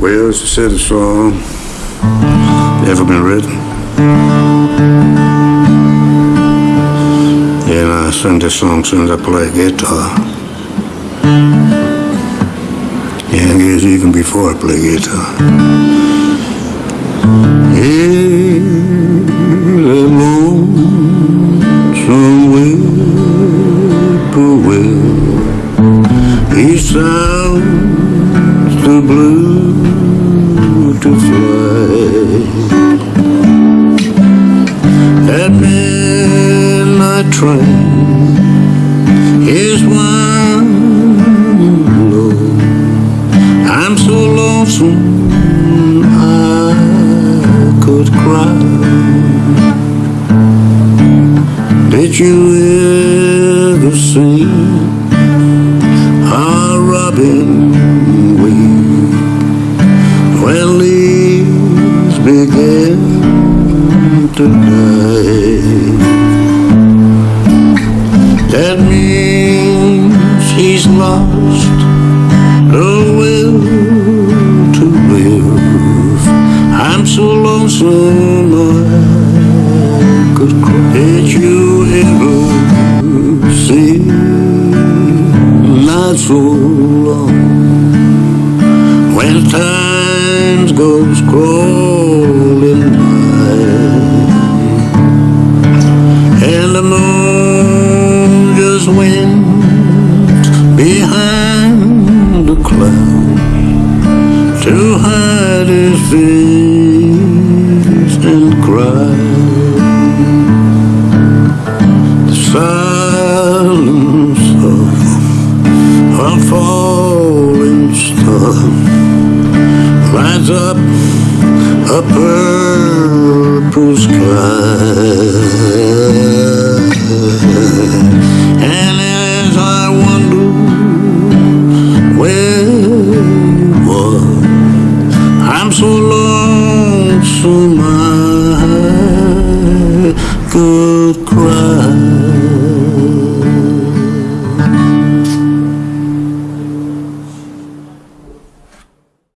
Well, I said, the song ever been written. And I sing this song as soon as I play guitar. And I guess even before I play guitar. In the lonesome whippoorwill, he sounds the blue to fly. That midnight train is one low. I'm so lonesome I could cry. Did you ever see a robin leaves begin to die? That means he's lost the will to live. I'm so lonesome I could cry. Did you ever see? Not so long when time goes crawling behind cloud to hide his face and cry. The silence of a falling star lights up a purple sky. I'm so lonesome I could cry.